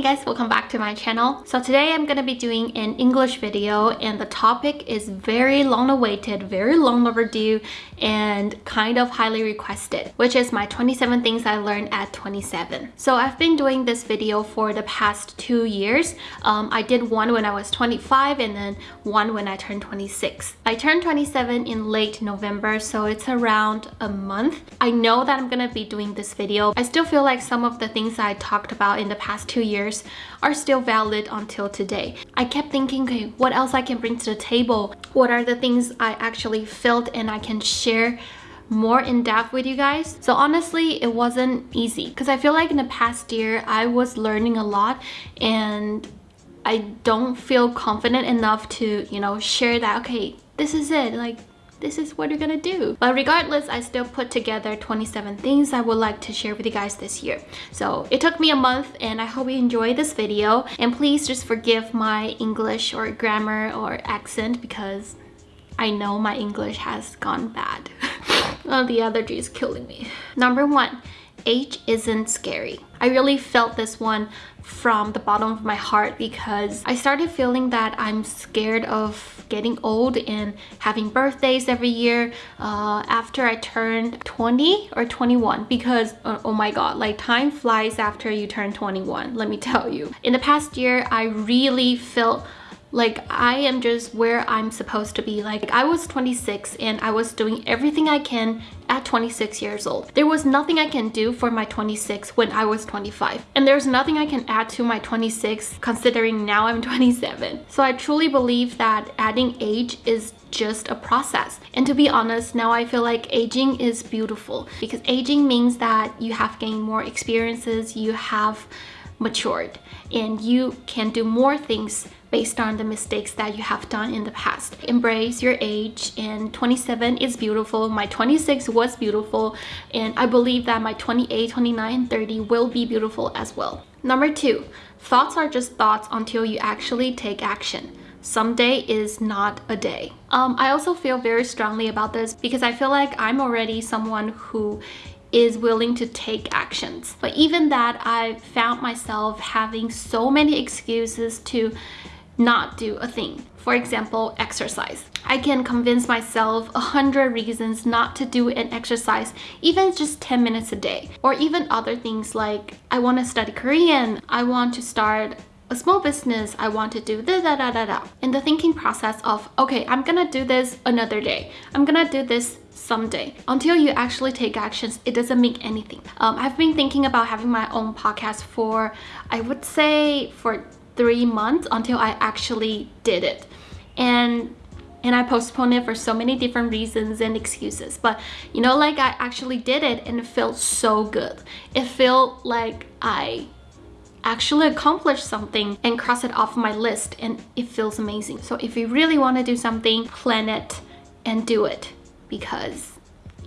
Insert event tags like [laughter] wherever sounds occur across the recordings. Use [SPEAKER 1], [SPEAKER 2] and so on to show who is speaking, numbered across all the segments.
[SPEAKER 1] Hey guys, welcome back to my channel. So today I'm gonna be doing an English video and the topic is very long awaited, very long overdue and kind of highly requested, which is my 27 things I learned at 27. So I've been doing this video for the past two years. Um, I did one when I was 25 and then one when I turned 26. I turned 27 in late November, so it's around a month. I know that I'm gonna be doing this video. I still feel like some of the things I talked about in the past two years years are still valid until today. I kept thinking, okay, what else I can bring to the table? What are the things I actually felt and I can share more in depth with you guys so honestly it wasn't easy because i feel like in the past year i was learning a lot and i don't feel confident enough to you know share that okay this is it like this is what you're gonna do. But regardless, I still put together 27 things I would like to share with you guys this year. So it took me a month and I hope you enjoy this video. And please just forgive my English or grammar or accent because I know my English has gone bad. [laughs] oh, the allergy is killing me. Number one, age isn't scary. I really felt this one from the bottom of my heart because I started feeling that I'm scared of getting old and having birthdays every year uh, after I turned 20 or 21 because uh, oh my god like time flies after you turn 21 let me tell you. In the past year I really felt like I am just where I'm supposed to be. Like I was 26 and I was doing everything I can at 26 years old. There was nothing I can do for my 26 when I was 25 and there's nothing I can add to my 26 considering now I'm [laughs] 27 so I truly believe that adding age is just a process. And to be honest now I feel like aging is beautiful because aging means that you have gained more experiences you have matured and you can do more things based on the mistakes that you have done in the past. Embrace your age and 27 is beautiful. My 26 was beautiful and I believe that my 28, 29, 30 will be beautiful as well. Number two, thoughts are just thoughts until you actually take action. Someday is not a day. Um, I also feel very strongly about this because I feel like I'm already someone who is willing to take actions. But even that, I found myself having so many excuses to not do a thing. For example, exercise. I can convince myself a hundred reasons not to do an exercise, even just 10 minutes a day. Or even other things like, I want to study Korean, I want to start a small business, I want to do da da da da da. In the thinking process of, okay, I'm gonna do this another day. I'm gonna do this someday. Until you actually take actions, it doesn't mean anything. Um, I've been thinking about having my own podcast for, I would say, for three months until I actually did it. And and I postponed it for so many different reasons and excuses. But you know, like I actually did it and it felt so good. It felt like I actually accomplished something and cross it off my list and it feels amazing. So if you really want to do something, plan it and do it because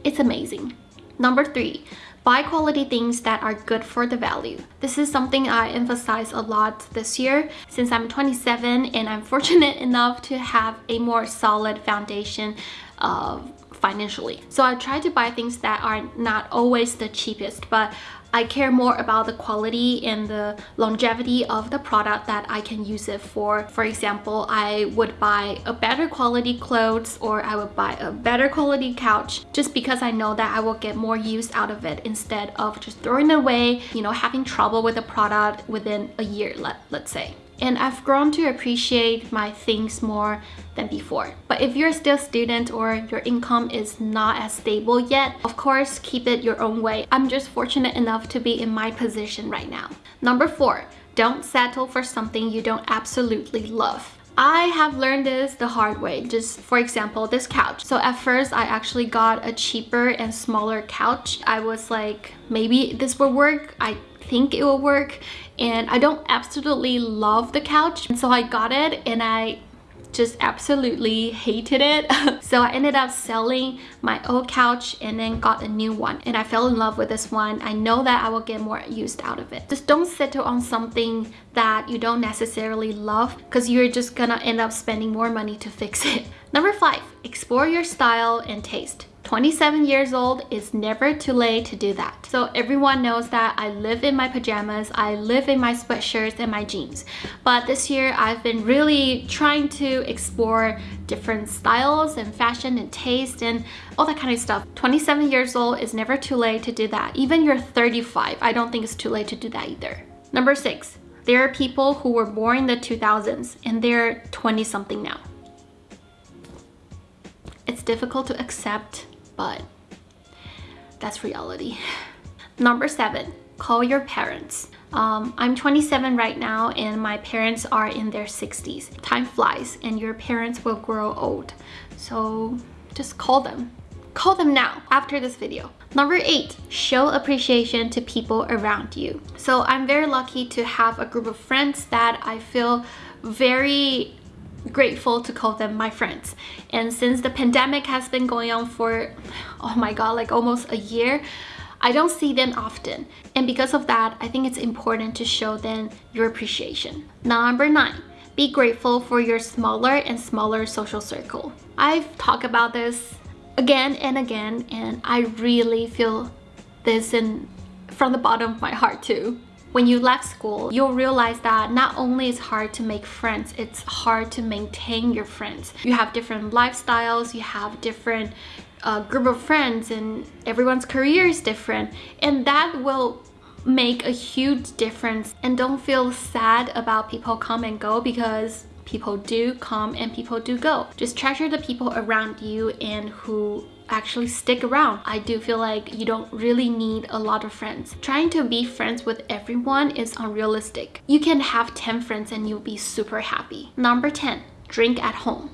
[SPEAKER 1] it's amazing. Number three, Buy quality things that are good for the value. This is something I emphasize a lot this year since I'm 27 and I'm [laughs] fortunate enough to have a more solid foundation of financially. So I try to buy things that are not always the cheapest, but I care more about the quality and the longevity of the product that I can use it for. For example, I would buy a better quality clothes or I would buy a better quality couch just because I know that I will get more use out of it instead of just throwing it away, you know, having trouble with a product within a year, let, let's say and I've grown to appreciate my things more than before. But if you're still a student or your income is not as stable yet, of course, keep it your own way. I'm just fortunate enough to be in my position right now. Number four, don't settle for something you don't absolutely love. I have learned this the hard way. Just for example, this couch. So at first I actually got a cheaper and smaller couch. I was like, maybe this will work. I think it will work and I don't absolutely love the couch and so I got it and I just absolutely hated it. [laughs] So I ended up selling my old couch and then got a new one. And I fell in love with this one. I know that I will get more used out of it. Just don't settle on something that you don't necessarily love because you're just gonna end up spending more money to fix it. [laughs] Number five explore your style and taste 27 years old, it's never too late to do that. So everyone knows that I live in my pajamas, I live in my sweatshirts and my jeans. But this year I've been really trying to explore different styles and fashion and taste and all that kind of stuff. 27 years old is never too late to do that. Even you're 35, I don't think it's too late to do that either. Number six, there are people who were born in the 2000s and they're 20 something now. It's difficult to accept, but that's reality. Number seven, call your parents. Um, I'm 27 right now and my parents are in their 60s. Time flies and your parents will grow old. So just call them. Call them now after this video. Number eight, show appreciation to people around you. So I'm very lucky to have a group of friends that I feel very grateful to call them my friends. And since the pandemic has been going on for, oh my god, like almost a year, I don't see them often. And because of that, I think it's important to show them your appreciation. Number nine, be grateful for your smaller and smaller social circle. I've talked about this again and again, and I really feel this in from the bottom of my heart too. When you left school, you'll realize that not only is hard to make friends, it's hard to maintain your friends. You have different lifestyles, you have different uh, group of friends and everyone's career is different and that will make a huge difference and don't feel sad about people come and go because people do come and people do go. Just treasure the people around you and who actually stick around. I do feel like you don't really need a lot of friends. Trying to be friends with everyone is unrealistic. You can have 10 friends and you'll be super happy. Number 10, drink at home.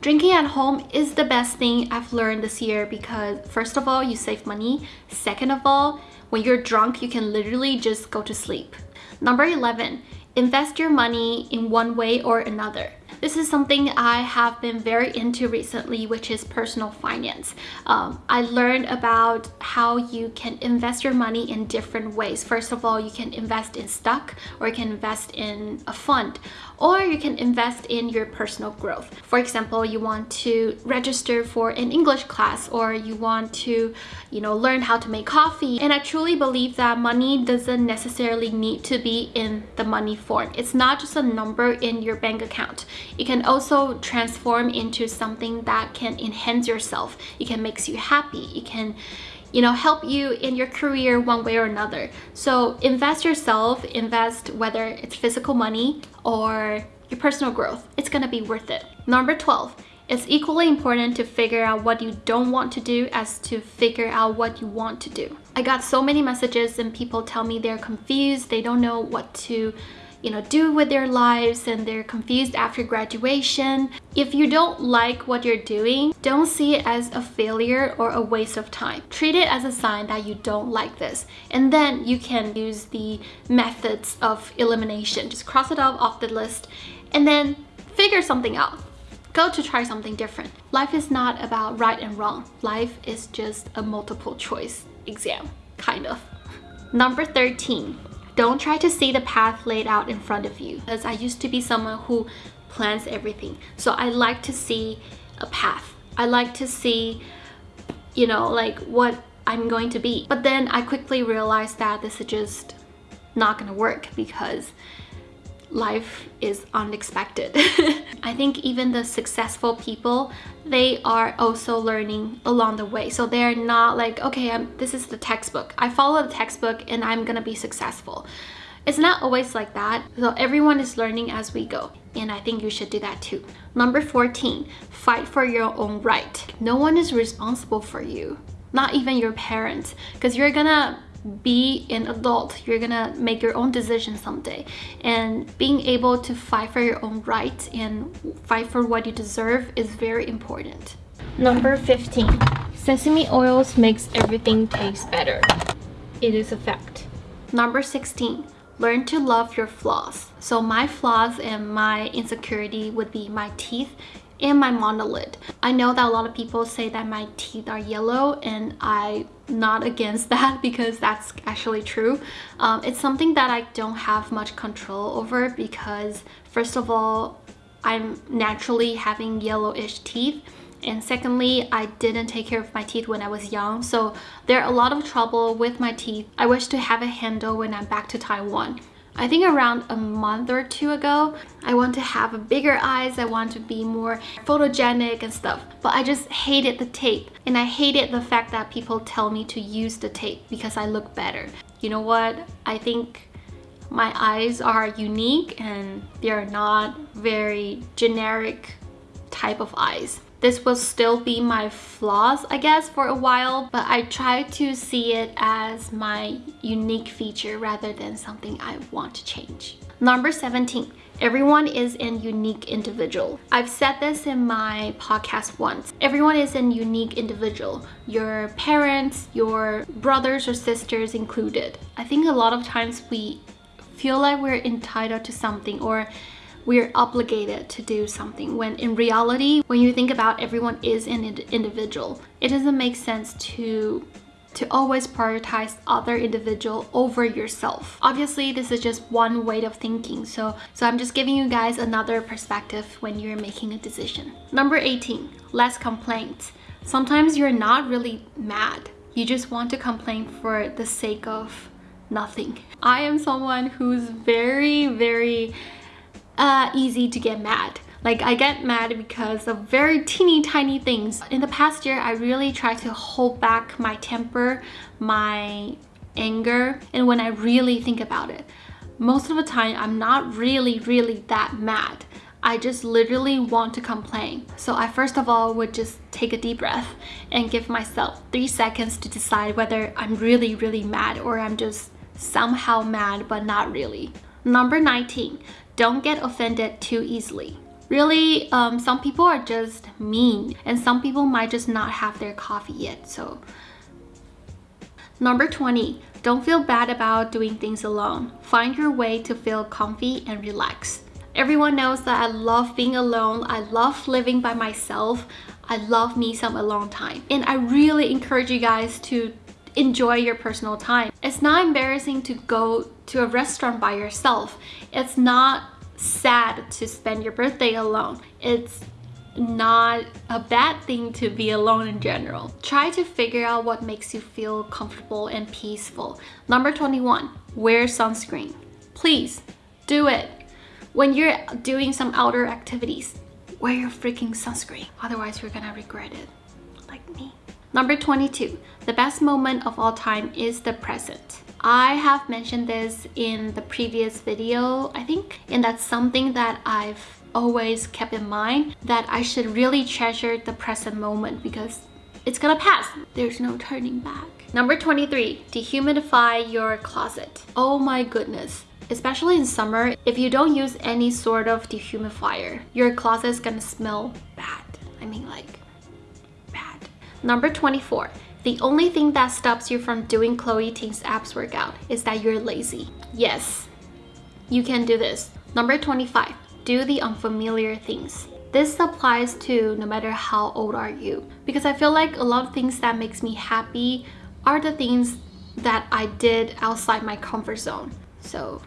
[SPEAKER 1] Drinking at home is the best thing I've learned this year because first of all, you save money. Second of all, when you're drunk, you can literally just go to sleep. Number 11, invest your money in one way or another. This is something I have been very into recently, which is personal finance. Um, I learned about how you can invest your money in different ways. First of all, you can invest in stock or you can invest in a fund or you can invest in your personal growth. For example, you want to register for an English class or you want to, you know, learn how to make coffee. And I truly believe that money doesn't necessarily need to be in the money form. It's not just a number in your bank account. It can also transform into something that can enhance yourself. It can make you happy. It can you know, help you in your career one way or another. So invest yourself, invest whether it's physical money or your personal growth. It's gonna be worth it. Number 12, it's equally important to figure out what you don't want to do as to figure out what you want to do. I got so many messages and people tell me they're confused, they don't know what to you know, do with their lives and they're confused after graduation. If you don't like what you're doing, don't see it as a failure or a waste of time. Treat it as a sign that you don't like this. And then you can use the methods of elimination. Just cross it off off the list and then figure something out. Go to try something different. Life is not about right and wrong. Life is just a multiple choice exam, kind of. [laughs] Number 13, don't try to see the path laid out in front of you because I used to be someone who plans everything. So I like to see a path. I like to see, you know, like what I'm going to be. But then I quickly realized that this is just not gonna work because life is unexpected. [laughs] I think even the successful people, they are also learning along the way. So they're not like, okay, I'm, this is the textbook. I follow the textbook and I'm gonna be successful. It's not always like that. So everyone is learning as we go. And I think you should do that too. Number 14, fight for your own right. No one is responsible for you. Not even your parents. Because you're gonna be an adult. You're gonna make your own decisions someday. And being able to fight for your own rights and fight for what you deserve is very important. Number 15 sesame oils makes everything taste better. It is a fact. Number 16 learn to love your flaws. So my flaws and my insecurity would be my teeth and my monolid. I know that a lot of people say that my teeth are yellow and I'm not against [laughs] that because that's actually true. Um, it's something that I don't have much control over because first of all, I'm naturally having yellowish teeth and secondly I didn't take care of my teeth when I was young so there are a lot of trouble with my teeth I wish to have a handle when I'm back to Taiwan I think around a month or two ago, I want to have bigger eyes, I want to be more photogenic and stuff. But I just hated the tape and I hated the fact that people tell me to use the tape because I look better. You know what? I think my eyes are unique and they're not very generic type of eyes. This will still be my flaws, I guess, for a while, but I try to see it as my unique feature rather than something I want to change. Number 17, everyone is an unique individual. I've said this in my podcast once. Everyone is an unique individual. Your parents, your brothers or sisters included. I think a lot of times we feel like we're entitled to something or we're obligated to do something when in reality when you think about everyone is an individual it doesn't make sense to to always prioritize other individual over yourself. Obviously this is just one way of thinking so so i'm just giving you guys another perspective when you're making a decision. Number 18 less complaints. Sometimes you're not really mad. You just want to complain for the sake of nothing. I am someone who's very very uh, easy to get mad. Like I get mad because of very teeny tiny things. In the past year, I really tried to hold back my temper, my anger, and when I really think about it, most of the time I'm not really, really that mad. I just literally want to complain. So I first of all would just take a deep breath and give myself three seconds to decide whether I'm really, really mad or I'm just somehow mad but not really. Number 19, don't get offended too easily. Really, um, some people are just mean and some people might just not have their coffee yet. So Number 20, don't feel bad about doing things alone. Find your way to feel comfy and relaxed. Everyone knows that I love being alone. I love living by myself. I love me some alone time. And I really encourage you guys to enjoy your personal time. It's not embarrassing to go to a restaurant by yourself. It's not sad to spend your birthday alone. It's not a bad thing to be alone in general. Try to figure out what makes you feel comfortable and peaceful. Number 21, wear sunscreen. Please do it. When you're doing some outdoor activities, wear your freaking sunscreen. Otherwise, you're gonna regret it, like me. Number 22, the best moment of all time is the present. I have mentioned this in the previous video, I think, and that's something that I've always kept in mind that I should really treasure the present moment because it's gonna pass. There's no turning back. Number 23, dehumidify your closet. Oh my goodness. Especially in summer, if you don't use any sort of dehumidifier, your closet is gonna smell bad. I mean like Number 24. The only thing that stops you from doing Chloe Ting's abs workout is that you're lazy. Yes, you can do this. Number 25. Do the unfamiliar things. This applies to no matter how old are you because I feel like a lot of things that makes me happy are the things that I did outside my comfort zone. So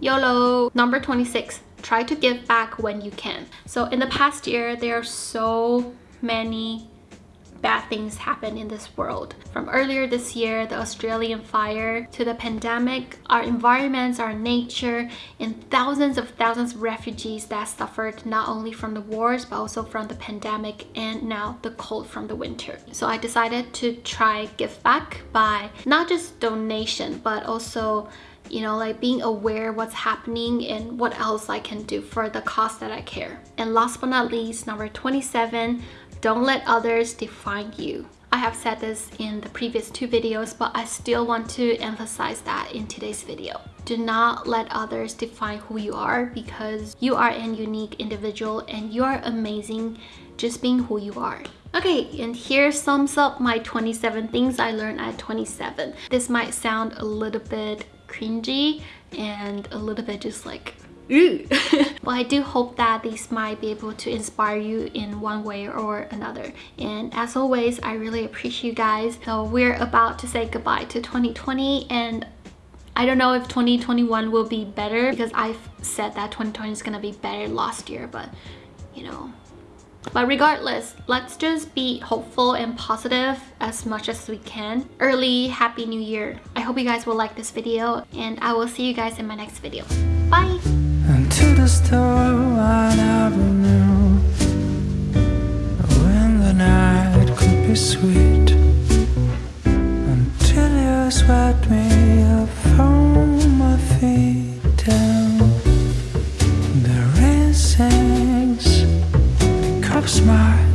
[SPEAKER 1] YOLO! Number 26. Try to give back when you can. So in the past year, there are so many bad things happen in this world. From earlier this year, the Australian fire, to the pandemic, our environments, our nature, and thousands of thousands of refugees that suffered not only from the wars, but also from the pandemic and now the cold from the winter. So I decided to try give back by not just donation, but also you know like being aware what's happening and what else I can do for the cause that I care and last but not least number 27 don't let others define you. I have said this in the previous two videos, but I still want to emphasize that in today's video. Do not let others define who you are because you are an unique individual and you are amazing just being who you are. Okay, and here sums up my 27 things I learned at 27. This might sound a little bit cringy and a little bit just like but I do hope that these might be able to inspire you in one way or another. And as always, I really appreciate you guys. So we're about to say goodbye to 2020 and I don't know if 2021 will be better because I've said that 2020 is gonna be better last year, but you know, But regardless, let's just be hopeful and positive as much as we can. Early Happy New Year. I hope you guys will like this video and I will see you guys in my next video. Bye! i never knew. When the night could be sweet Until you swept me up from my feet. Down The rain sings, my